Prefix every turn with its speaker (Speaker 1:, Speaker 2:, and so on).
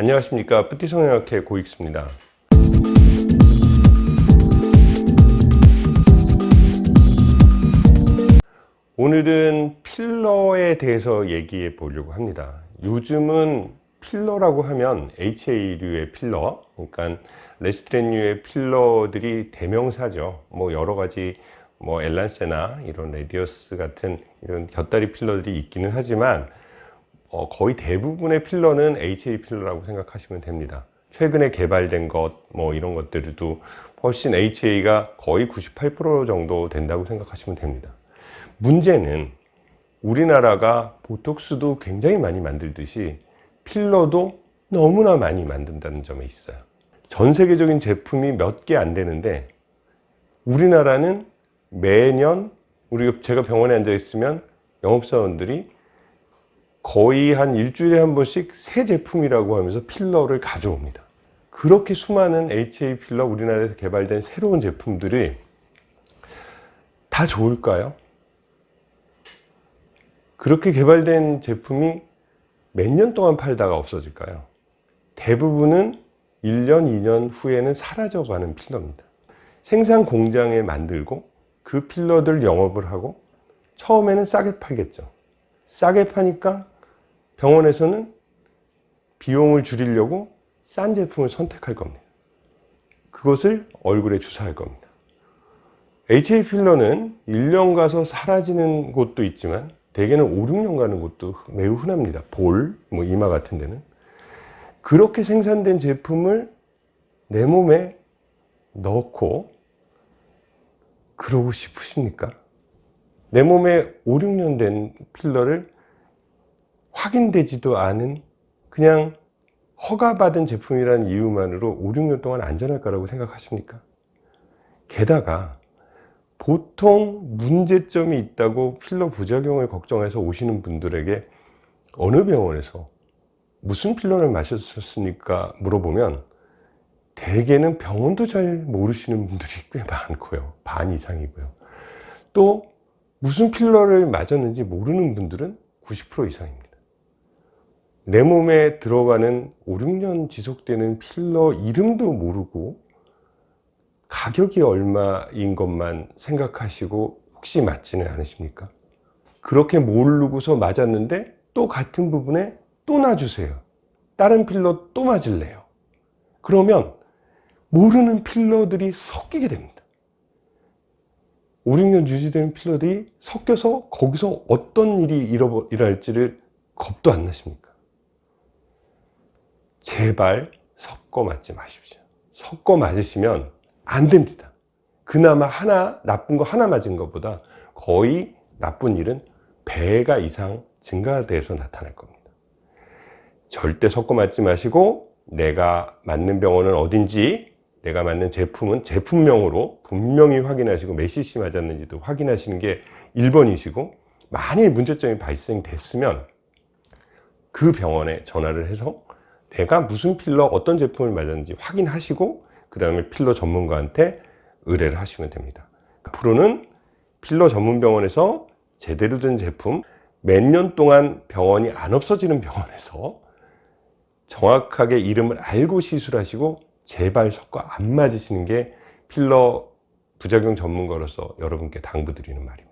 Speaker 1: 안녕하십니까. 뿌띠성형학회 고익수입니다. 오늘은 필러에 대해서 얘기해 보려고 합니다. 요즘은 필러라고 하면 HA류의 필러 그러니까 레스틸렌류의 필러들이 대명사죠. 뭐 여러 가지 뭐 엘란세나 이런 레디어스 같은 이런 곁다리 필러들이 있기는 하지만 어, 거의 대부분의 필러는 HA 필러라고 생각하시면 됩니다. 최근에 개발된 것 뭐 이런 것들도 훨씬 HA가 거의 98% 정도 된다고 생각하시면 됩니다. 문제는 우리나라가 보톡스도 굉장히 많이 만들듯이 필러도 너무나 많이 만든다는 점에 있어요. 전 세계적인 제품이 몇 개 안 되는데 우리나라는 매년 우리가 제가 병원에 앉아 있으면 영업사원들이 거의 한 일주일에 한 번씩 새 제품이라고 하면서 필러를 가져옵니다 그렇게 수많은 HA 필러 우리나라에서 개발된 새로운 제품들이 다 좋을까요? 그렇게 개발된 제품이 몇 년 동안 팔다가 없어질까요? 대부분은 1년, 2년 후에는 사라져가는 필러입니다. 생산 공장에 만들고 그 필러들 영업을 하고 처음에는 싸게 팔겠죠. 싸게 파니까 병원에서는 비용을 줄이려고 싼 제품을 선택할 겁니다. 그것을 얼굴에 주사할 겁니다. HA 필러는 1년 가서 사라지는 곳도 있지만 대개는 5, 6년 가는 곳도 매우 흔합니다. 볼, 뭐 이마 같은 데는. 그렇게 생산된 제품을 내 몸에 넣고 그러고 싶으십니까? 내 몸에 5, 6년 된 필러를 확인되지도 않은 그냥 허가받은 제품이라는 이유만으로 5, 6년 동안 안전할 거라고 생각하십니까? 게다가 보통 문제점이 있다고 필러 부작용을 걱정해서 오시는 분들에게 어느 병원에서 무슨 필러를 마셨습니까? 물어보면 대개는 병원도 잘 모르시는 분들이 꽤 많고요. 반 이상이고요. 또 무슨 필러를 맞았는지 모르는 분들은 90% 이상입니다. 내 몸에 들어가는 5, 6년 지속되는 필러 이름도 모르고 가격이 얼마인 것만 생각하시고 혹시 맞지는 않으십니까? 그렇게 모르고서 맞았는데 또 같은 부분에 또 놔주세요. 다른 필러 또 맞을래요. 그러면 모르는 필러들이 섞이게 됩니다. 5, 6년 유지되는 필러들이 섞여서 거기서 어떤 일이 일어날지를 겁도 안 나십니까? 제발 섞어 맞지 마십시오. 섞어 맞으시면 안 됩니다. 그나마 하나 나쁜 거 하나 맞은 것보다 거의 나쁜 일은 배가 이상 증가돼서 나타날 겁니다. 절대 섞어 맞지 마시고 내가 맞는 병원은 어딘지 내가 맞는 제품은 제품명으로 분명히 확인하시고 몇 cc 맞았는지도 확인하시는 게 1번이시고 만일 문제점이 발생됐으면 그 병원에 전화를 해서 내가 무슨 필러 어떤 제품을 맞았는지 확인하시고 그 다음에 필러 전문가한테 의뢰를 하시면 됩니다. 앞으로는 필러 전문 병원에서 제대로 된 제품 몇 년 동안 병원이 안 없어지는 병원에서 정확하게 이름을 알고 시술하시고 제발 섞어 안 맞으시는 게 필러 부작용 전문가로서 여러분께 당부드리는 말입니다